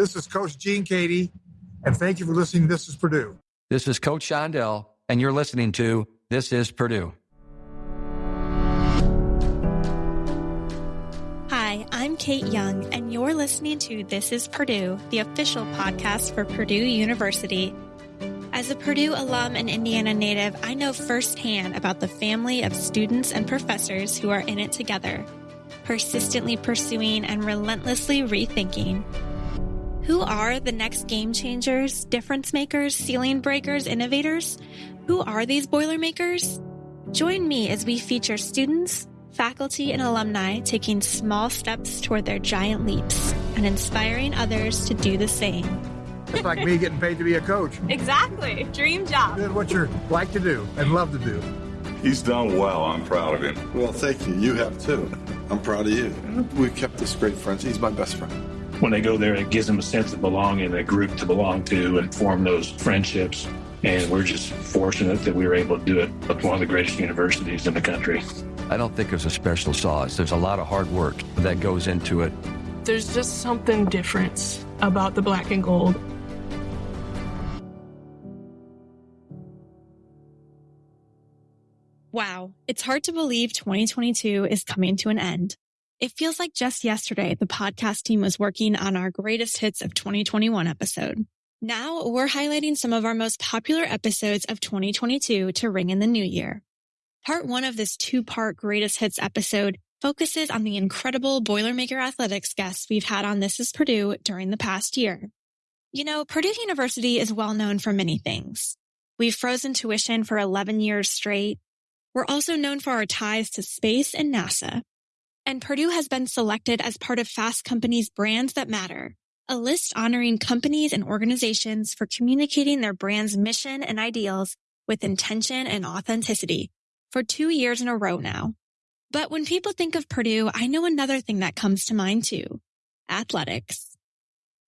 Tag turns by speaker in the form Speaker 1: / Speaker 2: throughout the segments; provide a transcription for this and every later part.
Speaker 1: This is Coach Gene Keady, and thank you for listening. This is Purdue.
Speaker 2: This is Coach Shondell, and you're listening to This is Purdue.
Speaker 3: Hi, I'm Kate Young, and you're listening to This is Purdue, the official podcast for Purdue University. As a Purdue alum and Indiana native, I know firsthand about the family of students and professors who are in it together, persistently pursuing and relentlessly rethinking. Who are the next game changers, difference makers, ceiling breakers, innovators? Who are these Boilermakers? Join me as we feature students, faculty, and alumni taking small steps toward their giant leaps and inspiring others to do the same.
Speaker 1: It's like me getting paid to be a coach.
Speaker 3: Exactly. Dream job.
Speaker 1: Doing what you like to do and love to do.
Speaker 4: He's done well. I'm proud of him.
Speaker 5: Well, thank you. You have too. I'm proud of you. We've kept this great friendship. He's my best friend.
Speaker 6: When they go there, it gives them a sense of belonging, a group to belong to, and form those friendships. And we're just fortunate that we were able to do it at one of the greatest universities in the country.
Speaker 2: I don't think there's a special sauce. There's a lot of hard work that goes into it.
Speaker 7: There's just something different about the black and gold.
Speaker 3: Wow, it's hard to believe 2022 is coming to an end. It feels like just yesterday the podcast team was working on our greatest hits of 2021 episode. Now we're highlighting some of our most popular episodes of 2022 to ring in the new year. Part one of this two part greatest hits episode focuses on the incredible Boilermaker athletics guests we've had on This is Purdue during the past year. You know, Purdue University is well known for many things. We've frozen tuition for 11 years straight. We're also known for our ties to space and NASA. And Purdue has been selected as part of Fast Company's Brands That Matter, a list honoring companies and organizations for communicating their brand's mission and ideals with intention and authenticity for two years in a row now. But when people think of Purdue, I know another thing that comes to mind too. Athletics.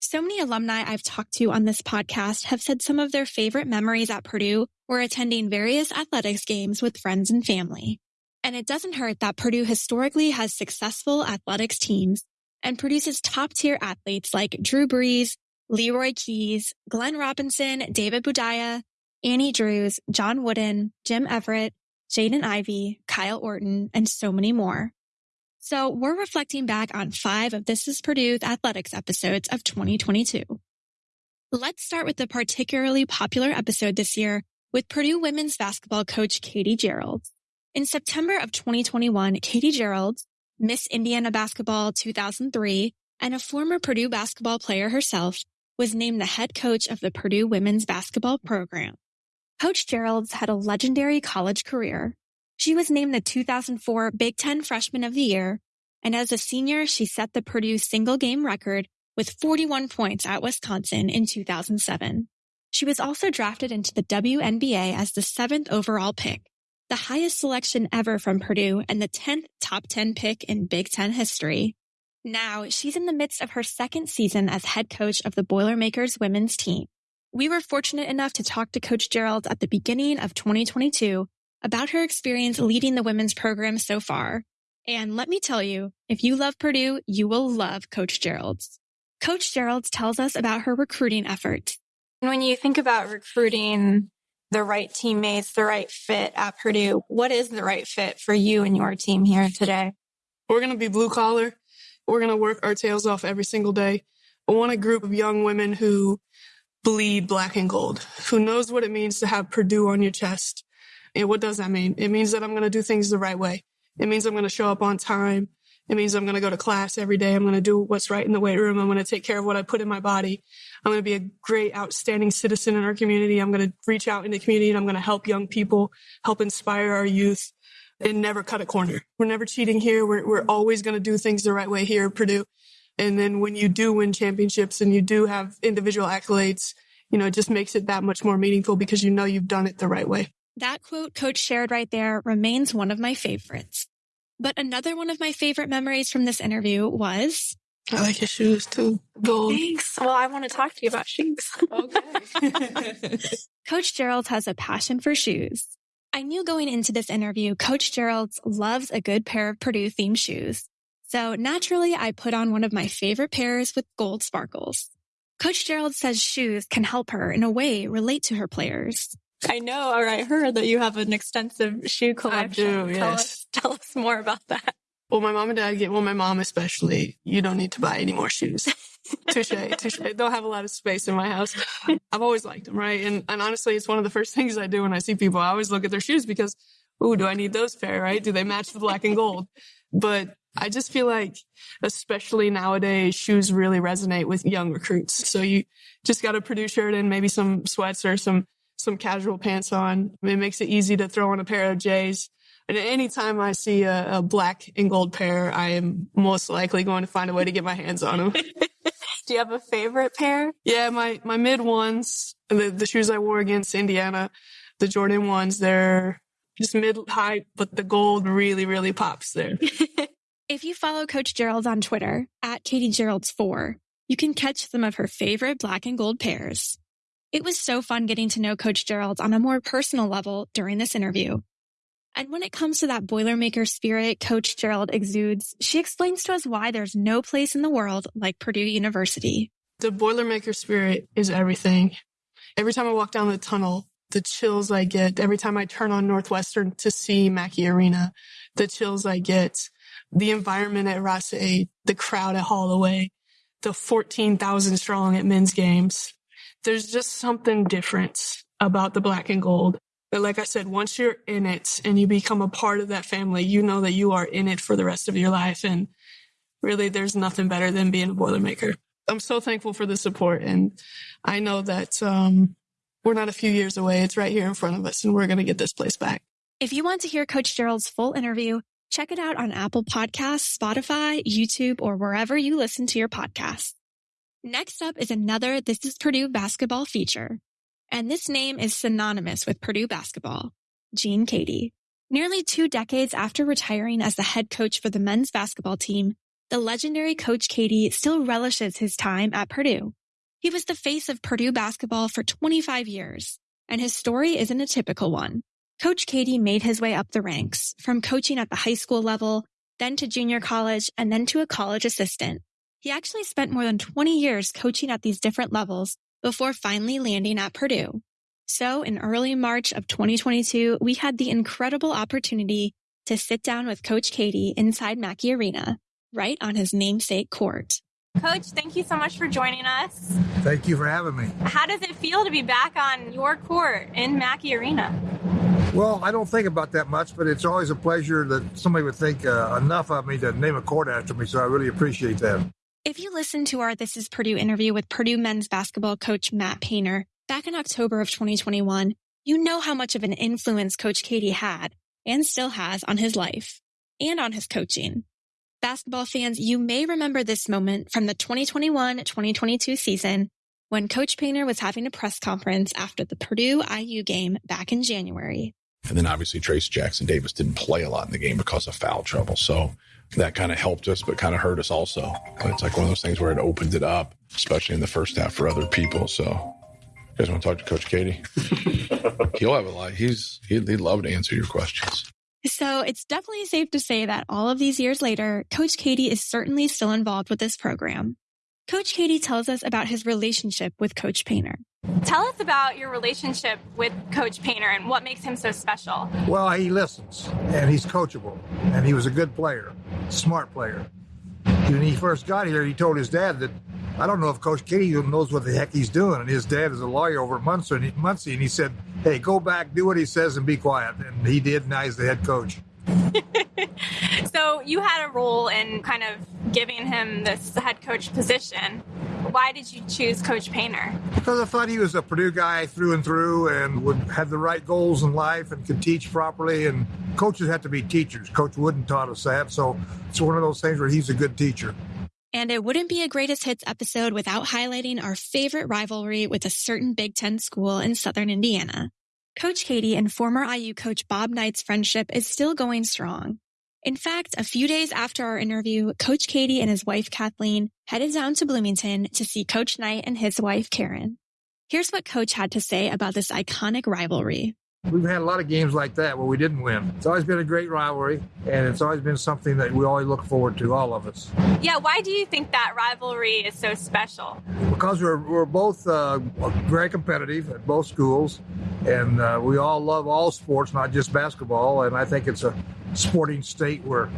Speaker 3: So many alumni I've talked to on this podcast have said some of their favorite memories at Purdue were attending various athletics games with friends and family. And it doesn't hurt that Purdue historically has successful athletics teams and produces top tier athletes like Drew Brees, Leroy Keys, Glenn Robinson, David Boudia, Annie Drews, John Wooden, Jim Everett, Jaden Ivey, Kyle Orton, and so many more. So we're reflecting back on five of This is Purdue's athletics episodes of 2022. Let's start with the particularly popular episode this year with Purdue women's basketball coach Katie Gearlds. In September of 2021, Katie Gearlds, Miss Indiana Basketball 2003, and a former Purdue basketball player herself, was named the head coach of the Purdue women's basketball program. Coach Gearlds had a legendary college career. She was named the 2004 Big Ten Freshman of the Year, and as a senior, she set the Purdue single game record with 41 points at Wisconsin in 2007. She was also drafted into the WNBA as the seventh overall pick, the highest selection ever from Purdue and the 10th top 10 pick in Big Ten history. Now she's in the midst of her second season as head coach of the Boilermakers women's team. We were fortunate enough to talk to Coach Gearlds at the beginning of 2022 about her experience leading the women's program so far. And let me tell you, if you love Purdue, you will love Coach Gearlds. Coach Gearlds tells us about her recruiting efforts
Speaker 8: when you think about recruiting the right teammates, the right fit at Purdue, what is the right fit for you and your team here today?
Speaker 7: We're going to be blue collar. We're going to work our tails off every single day. I want a group of young women who bleed black and gold, who knows what it means to have Purdue on your chest. And what does that mean? It means that I'm going to do things the right way. It means I'm going to show up on time. It means I'm going to go to class every day. I'm going to do what's right in the weight room. I'm going to take care of what I put in my body. I'm going to be a great, outstanding citizen in our community. I'm going to reach out in the community and I'm going to help young people, help inspire our youth and never cut a corner. We're never cheating here. We're, we're always going to do things the right way here at Purdue. And then when you do win championships and you do have individual accolades, you know, it just makes it that much more meaningful because you know you've done it the right way.
Speaker 3: That quote coach shared right there remains one of my favorites. But another one of my favorite memories from this interview was
Speaker 7: I like your shoes too. Gold.
Speaker 8: Thanks. Well, I want to talk to you about shoes.
Speaker 3: Okay. Coach Gearlds has a passion for shoes. I knew going into this interview, Coach Gearlds loves a good pair of Purdue themed shoes. So naturally, I put on one of my favorite pairs with gold sparkles. Coach Gearlds says shoes can help her in a way relate to her players.
Speaker 8: I know, or I heard that you have an extensive shoe collection.
Speaker 7: I do,
Speaker 8: Tell
Speaker 7: yes.
Speaker 8: tell us more about that.
Speaker 7: Well, my mom and dad get, well, my mom especially, you don't need to buy any more shoes. touche, touche. Don't have a lot of space in my house. I've always liked them, right? And, and honestly, it's one of the first things I do when I see people. I always look at their shoes because, ooh, do I need those pair, right? Do they match the black and gold? But I just feel like, especially nowadays, shoes really resonate with young recruits. So you just got a Purdue shirt and maybe some sweats or some, some casual pants on. It makes it easy to throw on a pair of J's. And anytime I see a, a black and gold pair, I am most likely going to find a way to get my hands on them.
Speaker 8: Do you have a favorite pair?
Speaker 7: yeah, my, my mid ones, the, the shoes I wore against Indiana, the Jordan ones, they're just mid height, but the gold really, really pops there.
Speaker 3: If you follow Coach Gearlds on Twitter at Katie Gearlds4, you can catch some of her favorite black and gold pairs. It was so fun getting to know Coach Gearlds on a more personal level during this interview. And when it comes to that Boilermaker spirit Coach Gearlds exudes, she explains to us why there's no place in the world like Purdue University.
Speaker 7: The Boilermaker spirit is everything. Every time I walk down the tunnel, the chills I get, every time I turn on Northwestern to see Mackey Arena, the chills I get, the environment at Ross-Ade, the crowd at Holloway, the 14,000 strong at men's games. There's just something different about the black and gold. But like I said, once you're in it and you become a part of that family, you know that you are in it for the rest of your life. And really, there's nothing better than being a Boilermaker. I'm so thankful for the support. And I know that um, we're not a few years away. It's right here in front of us, and we're going to get this place back.
Speaker 3: If you want to hear Coach Gearlds' full interview, check it out on Apple Podcasts, Spotify, YouTube, or wherever you listen to your podcasts. Next up is another This is Purdue basketball feature. And this name is synonymous with Purdue basketball. Gene Keady. Nearly two decades after retiring as the head coach for the men's basketball team, the legendary Coach Keady still relishes his time at Purdue. He was the face of Purdue basketball for 25 years, and his story isn't a typical one. Coach Keady made his way up the ranks from coaching at the high school level, then to junior college, and then to a college assistant. He actually spent more than 20 years coaching at these different levels before finally landing at Purdue. So in early March of 2022, we had the incredible opportunity to sit down with Coach Keady inside Mackey Arena, right on his namesake court.
Speaker 8: Coach, thank you so much for joining us.
Speaker 1: Thank you for having me.
Speaker 8: How does it feel to be back on your court in Mackey Arena?
Speaker 1: Well, I don't think about that much, but it's always a pleasure that somebody would think uh, enough of me to name a court after me. So I really appreciate that.
Speaker 3: If you listen to our This is Purdue interview with Purdue men's basketball coach Matt Painter back in October of 2021, you know how much of an influence Coach Keady had and still has on his life and on his coaching. Basketball fans, you may remember this moment from the 2021-2022 season when Coach Painter was having a press conference after the Purdue IU game back in January.
Speaker 9: And then obviously Trayce Jackson Davis didn't play a lot in the game because of foul trouble. So that kind of helped us, but kind of hurt us also. It's like one of those things where it opened it up, especially in the first half for other people. So you guys want to talk to Coach Keady? He'll have a lot. He's he'd, he'd love to answer your questions.
Speaker 3: So it's definitely safe to say that all of these years later, Coach Keady is certainly still involved with this program. Coach Keady tells us about his relationship with Coach Painter.
Speaker 8: Tell us about your relationship with Coach Painter and what makes him so special.
Speaker 1: Well, he listens and he's coachable and he was a good player, smart player. When he first got here, he told his dad that I don't know if Coach Keady knows what the heck he's doing. And his dad is a lawyer over at Muncie, and he, Muncie, and he said, "Hey, go back, do what he says, and be quiet." And he did. Now he's the head coach.
Speaker 8: So you had a role in kind of giving him this head coach position. Why did you choose Coach Painter?
Speaker 1: Because I thought he was a Purdue guy through and through, and would have the right goals in life, and could teach properly. And coaches have to be teachers. Coach Wooden taught us that, so it's one of those things where he's a good teacher.
Speaker 3: And it wouldn't be a greatest hits episode without highlighting our favorite rivalry with a certain Big Ten school in Southern Indiana. Coach Keady and former IU coach Bob Knight's friendship is still going strong. In fact, a few days after our interview, Coach Keady and his wife Kathleen headed down to Bloomington to see Coach Knight and his wife Karen. Here's what Coach had to say about this iconic rivalry.
Speaker 1: We've had a lot of games like that where we didn't win. It's always been a great rivalry, and it's always been something that we always look forward to, all of us.
Speaker 8: Yeah, why do you think that rivalry is so special?
Speaker 1: Because we're, we're both uh, very competitive at both schools, and uh, we all love all sports, not just basketball. And I think it's a sporting state where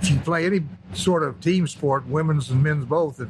Speaker 1: if you play any sort of team sport, women's and men's both, that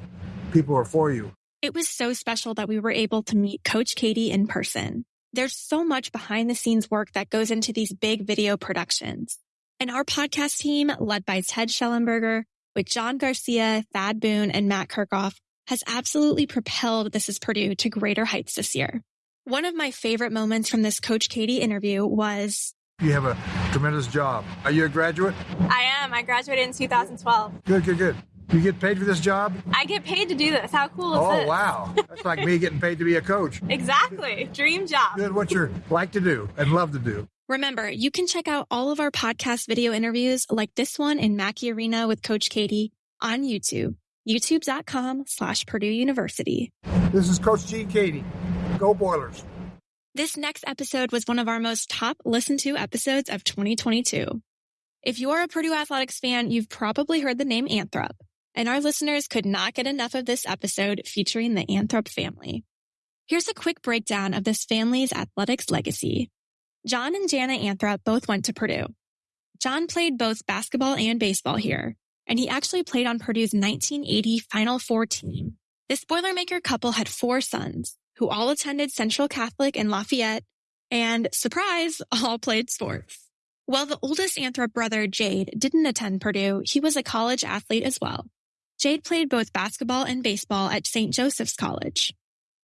Speaker 1: people are for you.
Speaker 3: It was so special that we were able to meet Coach Keady in person. There's so much behind the scenes work that goes into these big video productions. And our podcast team, led by Ted Schellenberger, with John Garcia, Thad Boone, and Matt Kirchhoff, has absolutely propelled This is Purdue to greater heights this year. One of my favorite moments from this Coach Keady interview was
Speaker 1: You have a tremendous job. Are you a graduate?
Speaker 8: I am. I graduated in 2012.
Speaker 1: Good, good, good. You get paid for this job?
Speaker 8: I get paid to do this. How cool is
Speaker 1: Oh,
Speaker 8: this?
Speaker 1: wow. That's like me getting paid to be a coach.
Speaker 8: Exactly. Dream job.
Speaker 1: Good, what you like to do and love to do.
Speaker 3: Remember, you can check out all of our podcast video interviews like this one in Mackey Arena with Coach Keady on YouTube, youtube.com slash Purdue University.
Speaker 1: This is Coach Gene Keady. Go Boilers.
Speaker 3: This next episode was one of our most top listened to episodes of 2022. If you're a Purdue Athletics fan, you've probably heard the name Anthrop, and our listeners could not get enough of this episode featuring the Anthrop family. Here's a quick breakdown of this family's athletics legacy. John and Jana Anthrop both went to Purdue. John played both basketball and baseball here, and he actually played on Purdue's 1980 Final Four team. This Boilermaker couple had four sons who all attended Central Catholic in Lafayette and, surprise, all played sports. While the oldest Anthrop brother, Jade, didn't attend Purdue, he was a college athlete as well. Jade played both basketball and baseball at St. Joseph's College.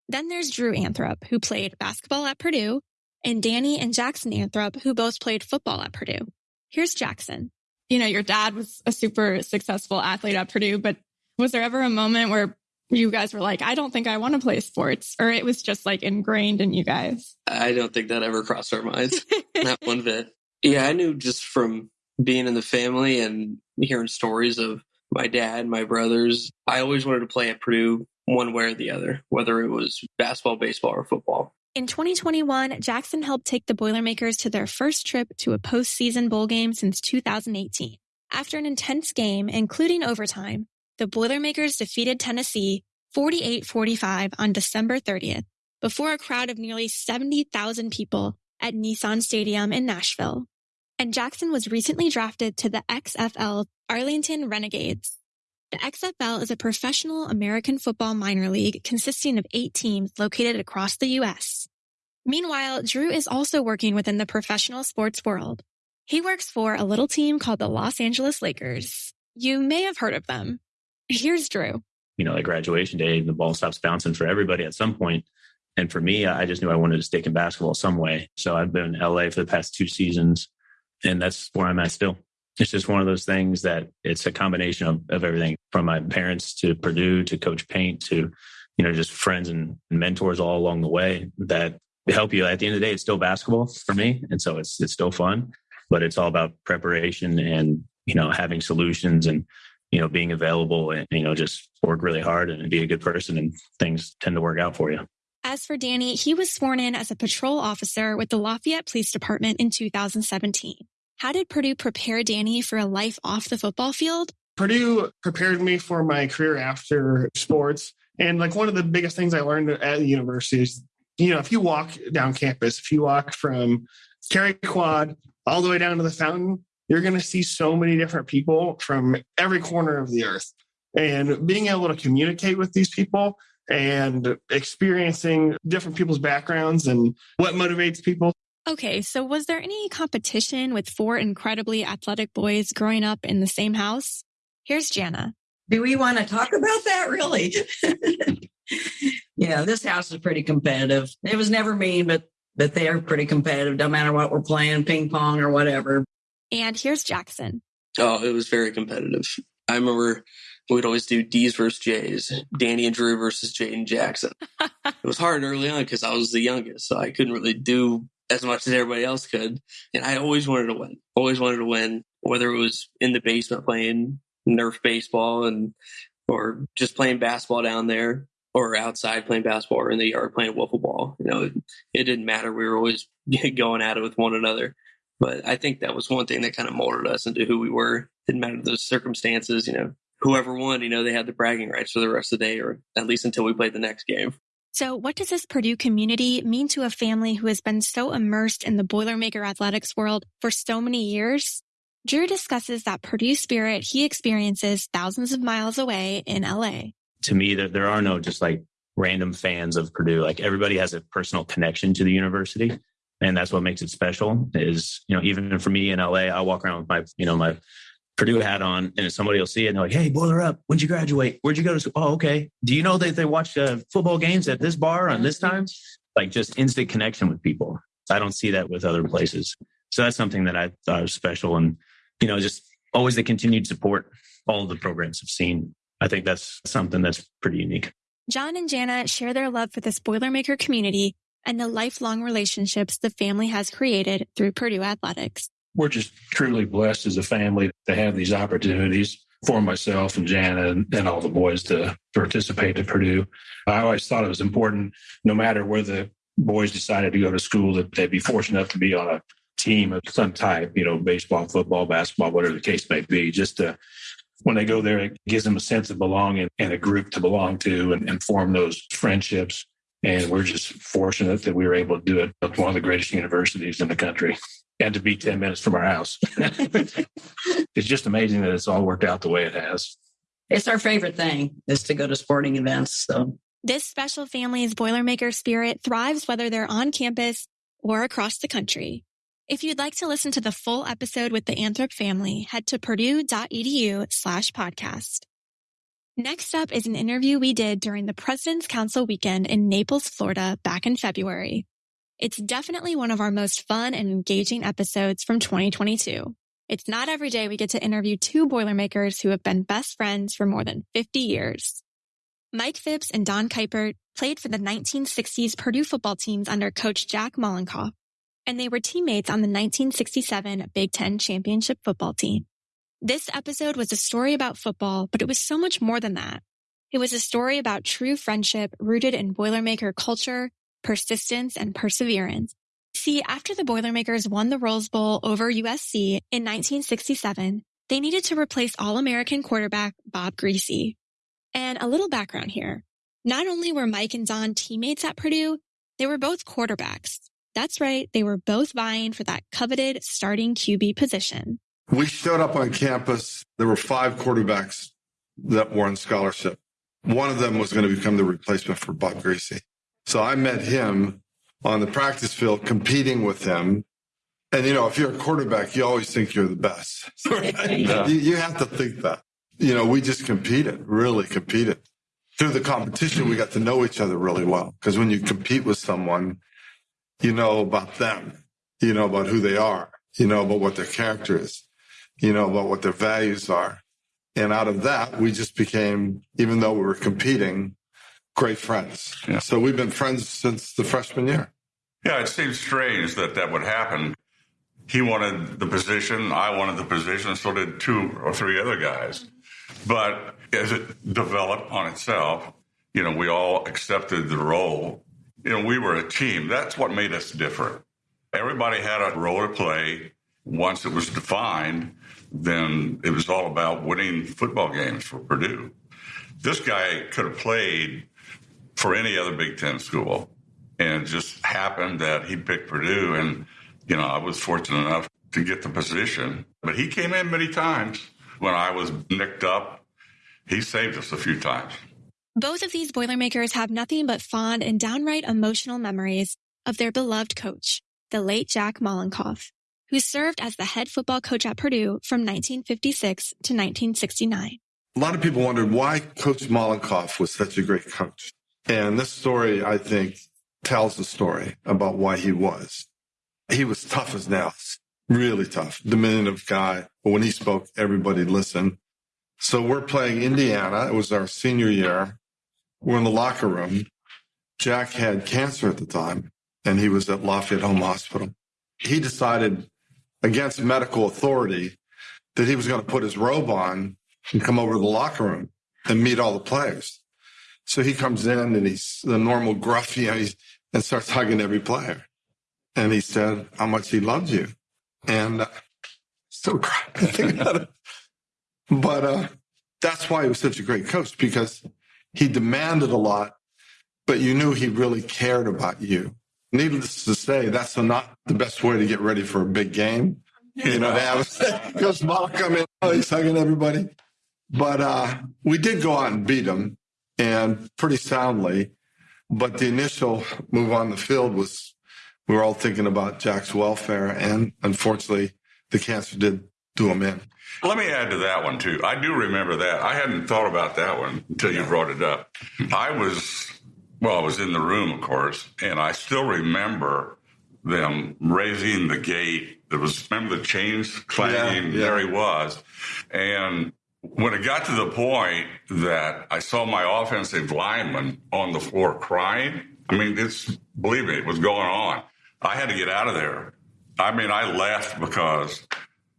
Speaker 3: Then there's Drew Anthrop, who played basketball at Purdue, and Danny and Jackson Anthrop, who both played football at Purdue. Here's Jackson.
Speaker 10: You know, your dad was a super successful athlete at Purdue, but was there ever a moment where you guys were like, I don't think I want to play sports, or it was just like ingrained in you guys?
Speaker 11: I don't think that ever crossed our minds. Not one bit. Yeah, I knew just from being in the family and hearing stories of my dad, my brothers, I always wanted to play at Purdue one way or the other, whether it was basketball, baseball, or football.
Speaker 3: In 2021, Jackson helped take the Boilermakers to their first trip to a postseason bowl game since 2018. After an intense game, including overtime, the Boilermakers defeated Tennessee 48-45 on December 30th before a crowd of nearly 70,000 people at Nissan Stadium in Nashville. And Jackson was recently drafted to the XFL Arlington Renegades. The XFL is a professional American football minor league consisting of eight teams located across the U.S. Meanwhile, Drew is also working within the professional sports world. He works for a little team called the Los Angeles Lakers. You may have heard of them. Here's Drew.
Speaker 12: You know, at graduation day, the ball stops bouncing for everybody at some point. And for me, I just knew I wanted to stick in basketball some way. So I've been in LA for the past two seasons, and that's where I'm at still. It's just one of those things that it's a combination of, of everything from my parents to Purdue to Coach Paint to, you know, just friends and mentors all along the way that help you. At the end of the day, it's still basketball for me. And so it's it's still fun, but it's all about preparation and, you know, having solutions and, you know, being available and, you know, just work really hard and be a good person and things tend to work out for you.
Speaker 3: As for Danny, he was sworn in as a patrol officer with the Lafayette Police Department in 2017. How did Purdue prepare Danny for a life off the football field?
Speaker 13: Purdue prepared me for my career after sports. And like one of the biggest things I learned at the university is, you know, if you walk down campus, if you walk from Cary Quad all the way down to the fountain, you're going to see so many different people from every corner of the earth. And being able to communicate with these people and experiencing different people's backgrounds and what motivates people.
Speaker 3: Okay, so was there any competition with four incredibly athletic boys growing up in the same house? Here's Jana.
Speaker 14: Do we want to talk about that really? yeah, this house is pretty competitive. It was never mean, but but they are pretty competitive, no matter what we're playing, ping pong or whatever.
Speaker 3: And here's Jackson.
Speaker 11: Oh, it was very competitive. I remember we'd always do D's versus J's, Danny and Drew versus Jaden Jackson. it was hard early on because I was the youngest, so I couldn't really do as much as everybody else could. And I always wanted to win, always wanted to win, whether it was in the basement playing Nerf baseball and or just playing basketball down there or outside playing basketball or in the yard playing wiffle ball. You know, it, it didn't matter. We were always going at it with one another. But I think that was one thing that kind of molded us into who we were. Didn't matter the circumstances, you know, whoever won, you know, they had the bragging rights for the rest of the day, or at least until we played the next game.
Speaker 3: So, what does this Purdue community mean to a family who has been so immersed in the Boilermaker athletics world for so many years? Drew discusses that Purdue spirit he experiences thousands of miles away in LA.
Speaker 12: To me, there, are no just like random fans of Purdue. Like everybody has a personal connection to the university. And that's what makes it special is, you know, even for me in LA, I walk around with my, you know, my Purdue hat on and somebody will see it and they're like, Hey, boiler up. When'd you graduate? Where'd you go to school? Oh, okay. Do you know that they watch uh, football games at this bar on this time? Like just instant connection with people. I don't see that with other places. So that's something that I thought was special. And, you know, just always the continued support all of the programs have seen. I think that's something that's pretty unique.
Speaker 3: John and Jana share their love for this Boilermaker community and the lifelong relationships the family has created through Purdue athletics.
Speaker 6: We're just truly blessed as a family to have these opportunities for myself and Jana and, and all the boys to participate at Purdue. I always thought it was important, no matter where the boys decided to go to school, that they'd be fortunate enough to be on a team of some type, you know, baseball, football, basketball, whatever the case may be, just to when they go there, it gives them a sense of belonging and a group to belong to and, and form those friendships. And we're just fortunate that we were able to do it at one of the greatest universities in the country and to be 10 minutes from our house. it's just amazing that it's all worked out the way it has.
Speaker 14: It's our favorite thing is to go to sporting events. So
Speaker 3: this special family's Boilermaker spirit thrives whether they're on campus or across the country. If you'd like to listen to the full episode with the Anthrop family, head to purdue.edu slash podcast. Next up is an interview we did during the President's Council weekend in Naples, Florida back in February. It's definitely one of our most fun and engaging episodes from 2022. It's not every day we get to interview two Boilermakers who have been best friends for more than 50 years. Mike Phipps and Don Kuipert played for the 1960s Purdue football teams under coach Jack Mollenkopf and they were teammates on the 1967 Big Ten championship football team. This episode was a story about football, but it was so much more than that. It was a story about true friendship rooted in Boilermaker culture, persistence, and perseverance. See, after the Boilermakers won the Rose Bowl over USC in 1967, they needed to replace All-American quarterback Bob Griese. And a little background here. Not only were Mike and Don teammates at Purdue, they were both quarterbacks. That's right. They were both vying for that coveted starting QB position.
Speaker 5: We showed up on campus. There were five quarterbacks that were on scholarship. One of them was going to become the replacement for Bob Griese. So I met him on the practice field competing with him. And, you know, if you're a quarterback, you always think you're the best. Right? Yeah. You, you have to think that. You know, we just competed, really competed. Through the competition, we got to know each other really well. Because when you compete with someone, you know about them, you know about who they are, you know about what their character is, you know about what their values are. And out of that, we just became, even though we were competing, great friends. Yeah. So we've been friends since the freshman year.
Speaker 4: Yeah, it seems strange that that would happen. He wanted the position, I wanted the position, so did two or three other guys. But as it developed on itself, you know, we all accepted the role you know, we were a team. That's what made us different. Everybody had a role to play. Once it was defined, then it was all about winning football games for Purdue. This guy could have played for any other Big Ten school, and it just happened that he picked Purdue. And, you know, I was fortunate enough to get the position. But he came in many times when I was nicked up. He saved us a few times.
Speaker 3: Both of these Boilermakers have nothing but fond and downright emotional memories of their beloved coach, the late Jack Mollenkopf, who served as the head football coach at Purdue from 1956 to 1969.
Speaker 5: A lot of people wondered why Coach Mollenkopf was such a great coach. And this story, I think, tells the story about why he was. He was tough as nails, really tough, diminutive guy. But when he spoke, everybody listened. So we're playing Indiana. It was our senior year. We're in the locker room. Jack had cancer at the time, and he was at Lafayette Home Hospital. He decided against medical authority that he was going to put his robe on and come over to the locker room and meet all the players. So he comes in and he's the normal gruff, you know, he's, and starts hugging every player. And he said how much he loves you. And uh, still crying about it. But uh, that's why he was such a great coach because he demanded a lot, but you knew he really cared about you. Needless to say, that's not the best way to get ready for a big game. You know, to have Coach Mala come in, oh, he's hugging everybody. But uh, we did go out and beat him and pretty soundly. But the initial move on the field was we were all thinking about Jack's welfare. And unfortunately, the cancer did do him in.
Speaker 4: Let me add to that one, too. I do remember that. I hadn't thought about that one until you brought it up. I was, well, I was in the room, of course, and I still remember them raising the gate. There was, remember the chains clanging?
Speaker 5: Yeah, yeah.
Speaker 4: There he was. And when it got to the point that I saw my offensive lineman on the floor crying, I mean, it's, believe me, it was going on. I had to get out of there. I mean, I left because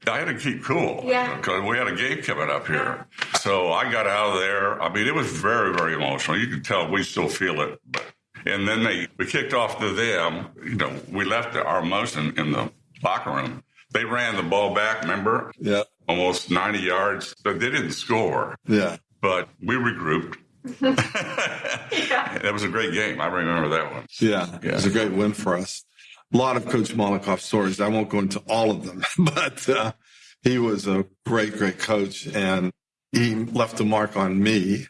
Speaker 4: I had to keep cool.
Speaker 8: Yeah.
Speaker 4: Because we had a game coming up here. So I got out of there. I mean, it was very, very emotional. You can tell we still feel it. But, and then they, we kicked off to them. You know, we left our motion in the locker room. They ran the ball back, remember?
Speaker 5: Yeah.
Speaker 4: Almost 90 yards. But they didn't score.
Speaker 5: Yeah.
Speaker 4: But we regrouped. That was a great game. I remember that one.
Speaker 5: Yeah, it was a great win for us. A lot of Coach Mollenkopf stories. I won't go into all of them, but uh, he was a great, great coach, and he left a mark on me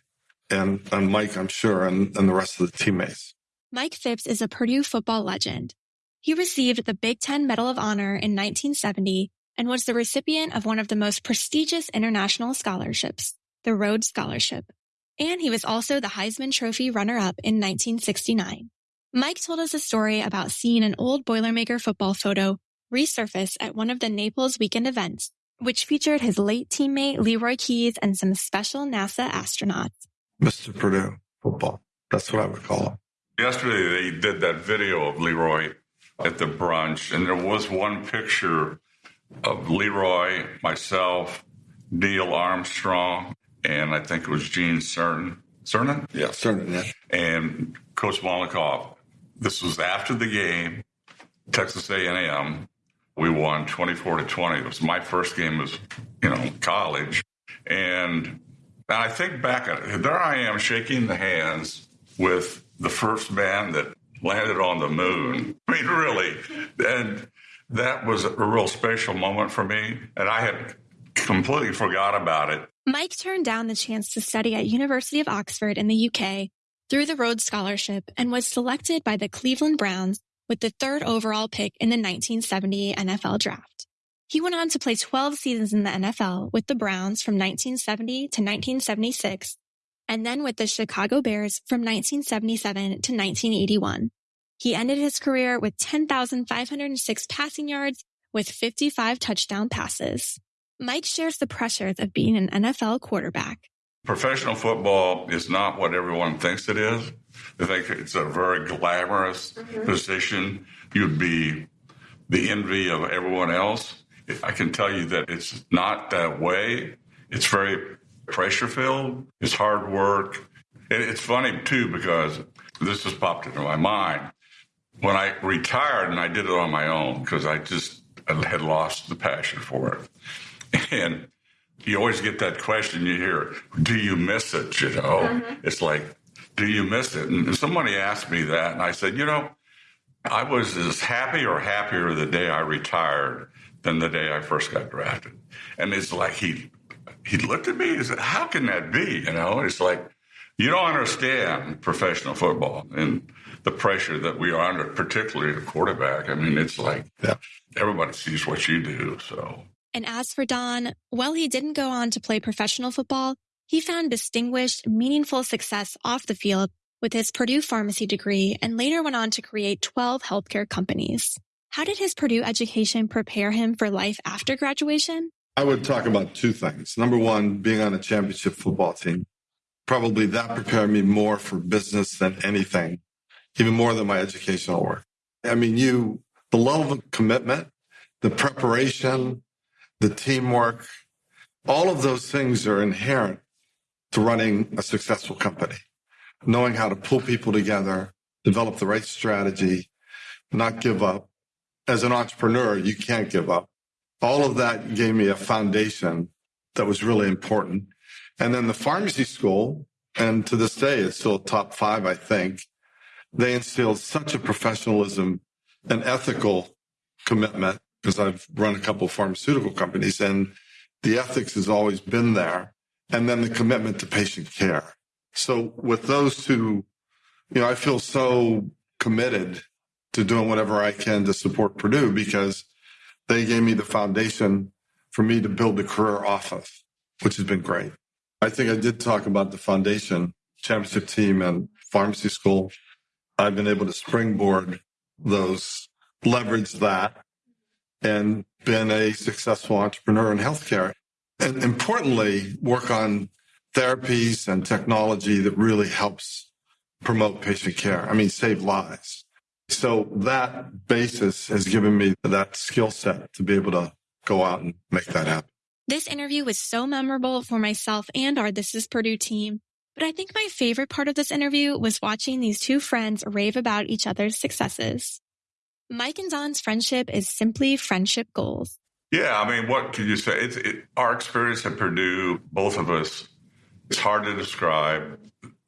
Speaker 5: and on Mike, I'm sure, and, and the rest of the teammates.
Speaker 3: Mike Phipps is a Purdue football legend. He received the Big Ten Medal of Honor in 1970 and was the recipient of one of the most prestigious international scholarships, the Rhodes Scholarship. And he was also the Heisman Trophy runner-up in 1969. Mike told us a story about seeing an old Boilermaker football photo resurface at one of the Naples weekend events, which featured his late teammate Leroy Keys and some special NASA astronauts.
Speaker 5: Mr. Purdue football. That's what I would call him.
Speaker 4: Yesterday, they did that video of Leroy at the brunch, and there was one picture of Leroy, myself, Neil Armstrong, and I think it was Gene Cernan. Cernan?
Speaker 5: Yeah, Cernan, yeah.
Speaker 4: And Coach Mollenkopf. This was after the game, Texas A&M. We won 24 to 20. It was my first game as, you know, college. And I think back at it, there I am shaking the hands with the first man that landed on the moon. I mean, really. And that was a real special moment for me. And I had completely forgot about it.
Speaker 3: Mike turned down the chance to study at University of Oxford in the UK through the Rhodes Scholarship and was selected by the Cleveland Browns with the third overall pick in the 1970 NFL draft. He went on to play 12 seasons in the NFL with the Browns from 1970 to 1976 and then with the Chicago Bears from 1977 to 1981. He ended his career with 10,506 passing yards with 55 touchdown passes. Mike shares the pressures of being an NFL quarterback.
Speaker 4: Professional football is not what everyone thinks it is. They think it's a very glamorous mm-hmm. position. You'd be the envy of everyone else. I can tell you that it's not that way. It's very pressure filled. It's hard work. And it's funny too because this has popped into my mind. When I retired and I did it on my own because I just had lost the passion for it. And you always get that question you hear, do you miss it? You know, mm-hmm. it's like, do you miss it? And somebody asked me that, and I said, you know, I was as happy or happier the day I retired than the day I first got drafted. And it's like he he looked at me and said, How can that be? You know, it's like you don't understand professional football and the pressure that we are under, particularly a quarterback. I mean, it's like everybody sees what you do. So
Speaker 3: And as for Don, while he didn't go on to play professional football, he found distinguished, meaningful success off the field with his Purdue pharmacy degree and later went on to create 12 healthcare companies. How did his Purdue education prepare him for life after graduation?
Speaker 5: I would talk about two things. Number one, being on a championship football team. Probably that prepared me more for business than anything, even more than my educational work. I mean, you, the level of commitment, the preparation, the teamwork, all of those things are inherent to running a successful company. knowing how to pull people together, develop the right strategy, not give up. As an entrepreneur, you can't give up. All of that gave me a foundation that was really important. And then the pharmacy school, and to this day, it's still top five, I think. They instilled such a professionalism and ethical commitment because I've run a couple of pharmaceutical companies and the ethics has always been there. And then the commitment to patient care. So with those two, you know, I feel so committed to doing whatever I can to support Purdue because they gave me the foundation for me to build a career off of, which has been great. I think I did talk about the foundation, championship team, and pharmacy school. I've been able to springboard those, leverage that, and been a successful entrepreneur in healthcare. And importantly, work on therapies and technology that really helps promote patient care. I mean, save lives. So that basis has given me that skill set to be able to go out and make that happen.
Speaker 3: This interview was so memorable for myself and our This is Purdue team. But I think my favorite part of this interview was watching these two friends rave about each other's successes. Mike and Don's friendship is simply friendship goals.
Speaker 4: Yeah, I mean, what can you say? It's it, our experience at Purdue, both of us, it's hard to describe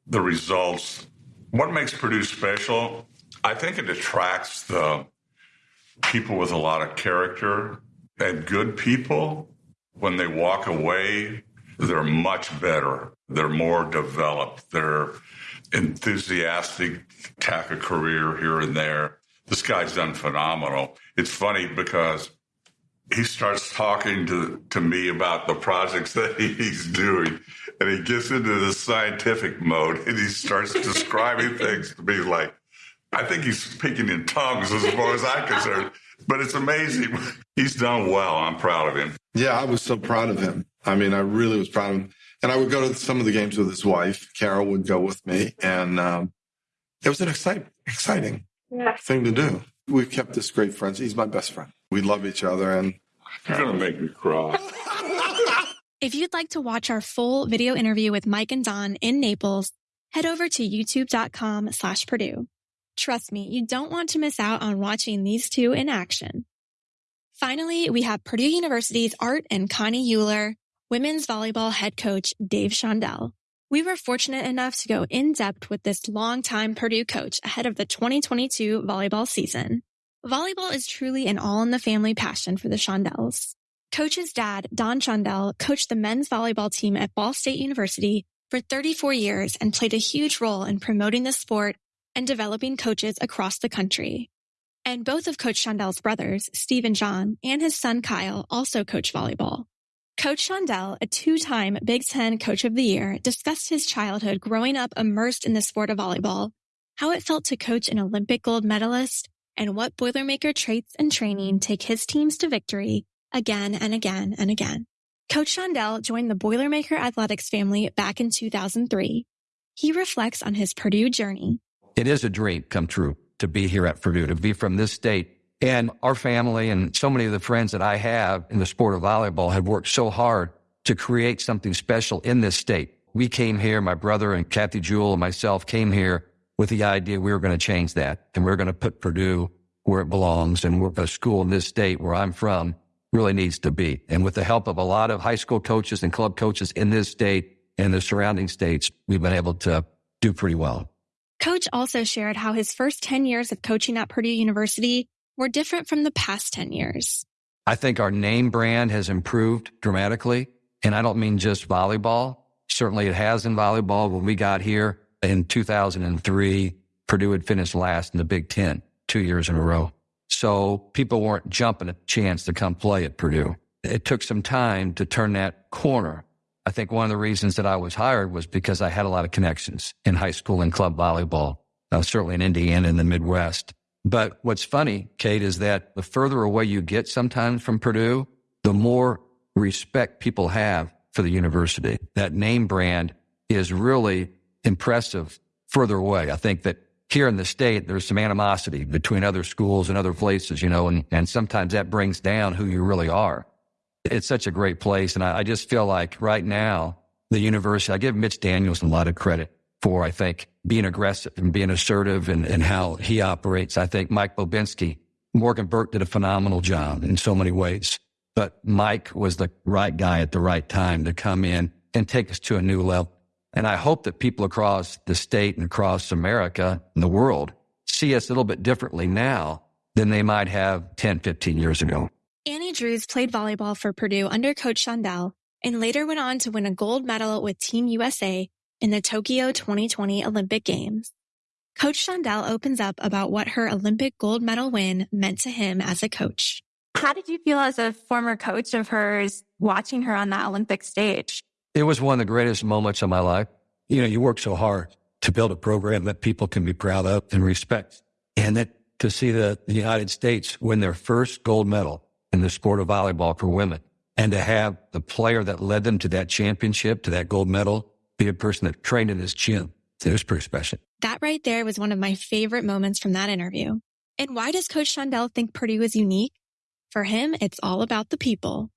Speaker 4: the results. What makes Purdue special? I think it attracts the people with a lot of character and good people. When they walk away, they're much better. They're more developed. They're enthusiastic, tack a career here and there. This guy's done phenomenal. It's funny because he starts talking to, to me about the projects that he's doing and he gets into the scientific mode and he starts describing things to me like I think he's speaking in tongues as far as I'm concerned. But it's amazing. He's done well. I'm proud of him.
Speaker 5: Yeah, I was so proud of him. I mean, I really was proud of him. And I would go to some of the games with his wife. Carol would go with me. And um, it was an exciting, exciting yeah. thing to do. We've kept this great friends. He's my best friend. We love each other. And
Speaker 4: you're going to make me cry.
Speaker 3: if you'd like to watch our full video interview with Mike and Don in Naples, head over to youtube.com slash Purdue. Trust me, you don't want to miss out on watching these two in action. Finally, we have Purdue University's Art and Connie Euler, women's volleyball head coach Dave Shondell. We were fortunate enough to go in depth with this longtime Purdue coach ahead of the 2022 volleyball season. Volleyball is truly an all in the family passion for the Shondells. Coach's dad, Don Shondell, coached the men's volleyball team at Ball State University for 34 years and played a huge role in promoting the sport and developing coaches across the country. And both of Coach Shondell's brothers, Steve and John, and his son Kyle also coach volleyball. Coach Shondell, a two-time Big Ten Coach of the Year, discussed his childhood growing up immersed in the sport of volleyball, how it felt to coach an Olympic gold medalist, and what Boilermaker traits and training take his teams to victory again and again and again. Coach Shondell joined the Boilermaker Athletics family back in 2003. He reflects on his Purdue journey
Speaker 2: it is a dream come true to be here at Purdue, to be from this state. And our family and so many of the friends that I have in the sport of volleyball have worked so hard to create something special in this state. We came here, my brother and Kathy Jewell and myself came here with the idea we were going to change that and we are going to put Purdue where it belongs and where a school in this state where I'm from really needs to be. And with the help of a lot of high school coaches and club coaches in this state and the surrounding states, we've been able to do pretty well.
Speaker 3: Coach also shared how his first 10 years of coaching at Purdue University were different from the past 10 years.
Speaker 2: I think our name brand has improved dramatically. And I don't mean just volleyball. Certainly it has in volleyball. When we got here in 2003, Purdue had finished last in the Big Ten two years in a row. So people weren't jumping at the chance to come play at Purdue. It took some time to turn that corner. I think one of the reasons that I was hired was because I had a lot of connections in high school and club volleyball, uh, certainly in Indiana and the Midwest. But what's funny, Kate, is that the further away you get sometimes from Purdue, the more respect people have for the university. That name brand is really impressive further away. I think that here in the state, there's some animosity between other schools and other places, you know, and, and sometimes that brings down who you really are. It's such a great place. And I, I just feel like right now, the university, I give Mitch Daniels a lot of credit. For, I think, being aggressive and being assertive and, and how he operates. I think Mike Bobinski, Morgan Burke did a phenomenal job in so many ways, but Mike was the right guy at the right time to come in and take us to a new level. And I hope that people across the state and across America and the world see us a little bit differently now than they might have 10, 15 years ago.
Speaker 3: Annie Drews played volleyball for Purdue under Coach Shondell and later went on to win a gold medal with Team USA in the Tokyo 2020 Olympic Games. Coach Shondell opens up about what her Olympic gold medal win meant to him as a coach.
Speaker 8: How did you feel as a former coach of hers watching her on that Olympic stage?
Speaker 2: It was one of the greatest moments of my life. You know, you work so hard to build a program that people can be proud of and respect. And that to see the, the United States win their first gold medal in the sport of volleyball for women and to have the player that led them to that championship, to that gold medal, be a person that trained in his gym. It was pretty special.
Speaker 3: That right there was one of my favorite moments from that interview. And why does Coach Shondell think Purdue is unique? For him, it's all about the people.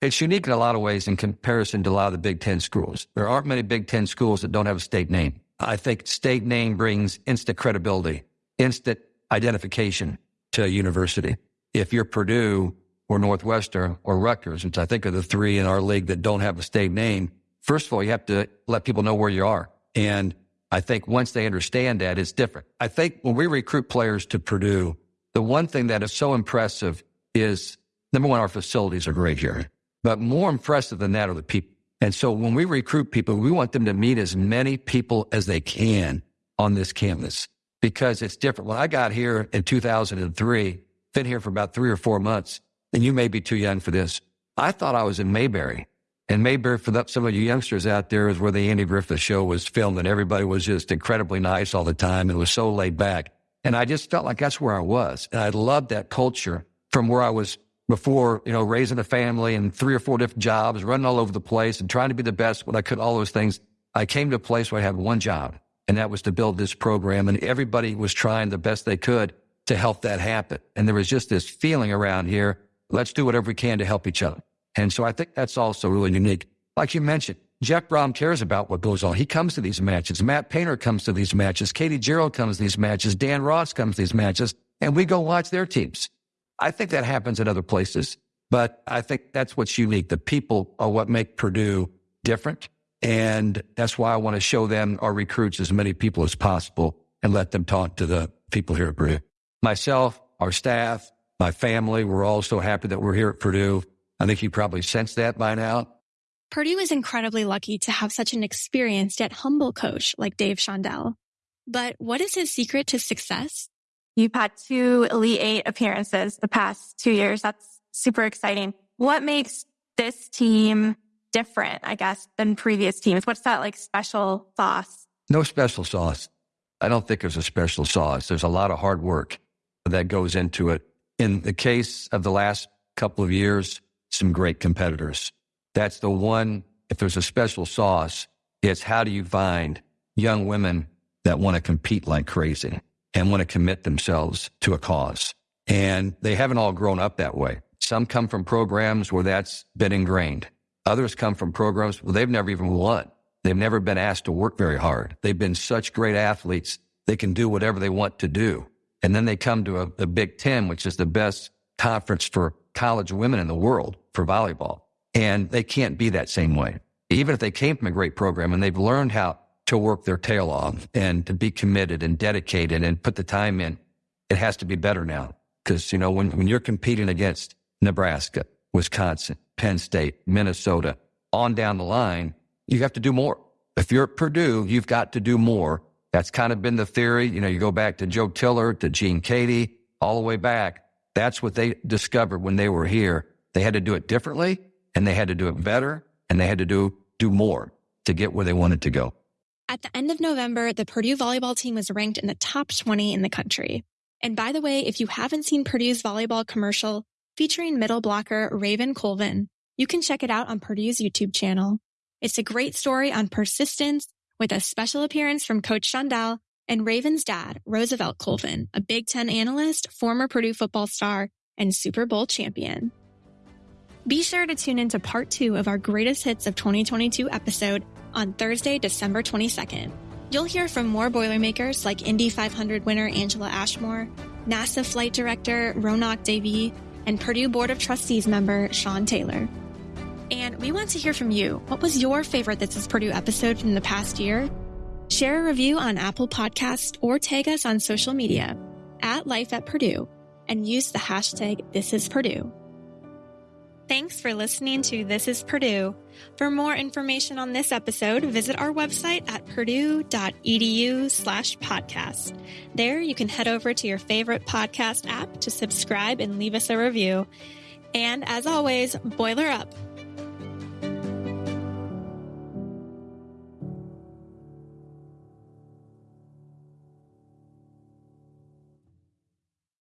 Speaker 2: It's unique in a lot of ways in comparison to a lot of the Big Ten schools. There aren't many Big Ten schools that don't have a state name. I think state name brings instant credibility, instant identification to a university. If you're Purdue or Northwestern or Rutgers, which I think are the three in our league that don't have a state name, first of all, you have to let people know where you are. And I think once they understand that, it's different. I think when we recruit players to Purdue, the one thing that is so impressive is number one, our facilities are great here. But more impressive than that are the people. And so when we recruit people, we want them to meet as many people as they can on this campus because it's different. When I got here in 2003, been here for about three or four months, and you may be too young for this. I thought I was in Mayberry. And Mayberry, for some of you youngsters out there, is where the Andy Griffith show was filmed, and everybody was just incredibly nice all the time and was so laid back. And I just felt like that's where I was. And I loved that culture from where I was before, you know, raising a family and three or four different jobs, running all over the place and trying to be the best when I could, all those things. I came to a place where I had one job, and that was to build this program. And everybody was trying the best they could to help that happen. And there was just this feeling around here. Let's do whatever we can to help each other. And so I think that's also really unique. Like you mentioned, Jeff Brohm cares about what goes on. He comes to these matches. Matt Painter comes to these matches. Katie Gearlds comes to these matches. Dan Ross comes to these matches. And we go watch their teams. I think that happens in other places, but I think that's what's unique. The people are what make Purdue different. And that's why I want to show them our recruits as many people as possible and let them talk to the people here at Purdue. Myself, our staff, my family, we're all so happy that we're here at Purdue. I think you probably sensed that by now.
Speaker 3: Purdue is incredibly lucky to have such an experienced yet humble coach like Dave Shondell. But what is his secret to success?
Speaker 8: You've had two Elite Eight appearances the past two years. That's super exciting. What makes this team different, I guess, than previous teams? What's that like special sauce?
Speaker 2: No special sauce. I don't think there's a special sauce. There's a lot of hard work that goes into it. In the case of the last couple of years, some great competitors. That's the one, if there's a special sauce, it's how do you find young women that want to compete like crazy? and want to commit themselves to a cause. And they haven't all grown up that way. Some come from programs where that's been ingrained. Others come from programs where they've never even won. They've never been asked to work very hard. They've been such great athletes. They can do whatever they want to do. And then they come to a, a Big Ten, which is the best conference for college women in the world for volleyball. And they can't be that same way. Even if they came from a great program and they've learned how to work their tail off and to be committed and dedicated and put the time in. It has to be better now. Because, you know, when, when you're competing against Nebraska, Wisconsin, Penn State, Minnesota, on down the line, you have to do more. If you're at Purdue, you've got to do more. That's kind of been the theory. You know, you go back to Joe Tiller, to Gene Keady, all the way back. That's what they discovered when they were here. They had to do it differently and they had to do it better and they had to do, do more to get where they wanted to go.
Speaker 3: At the end of November, the Purdue volleyball team was ranked in the top 20 in the country. And by the way, if you haven't seen Purdue's volleyball commercial featuring middle blocker Raven Colvin, you can check it out on Purdue's YouTube channel. It's a great story on persistence with a special appearance from Coach Shondell and Raven's dad, Roosevelt Colvin, a Big Ten analyst, former Purdue football star, and Super Bowl champion. Be sure to tune into part two of our greatest hits of 2022 episode on Thursday, December 22nd. You'll hear from more Boilermakers like Indy 500 winner Angela Ashmore, NASA flight director Ronak Dave, and Purdue Board of Trustees member Sean Taylor. And we want to hear from you. What was your favorite This is Purdue episode from the past year? Share a review on Apple Podcast or tag us on social media at Life at Purdue and use the hashtag This is Purdue. Thanks for listening to This is Purdue. For more information on this episode, visit our website at purdue.edu slash podcast. There you can head over to your favorite podcast app to subscribe and leave us a review. And as always, boiler up.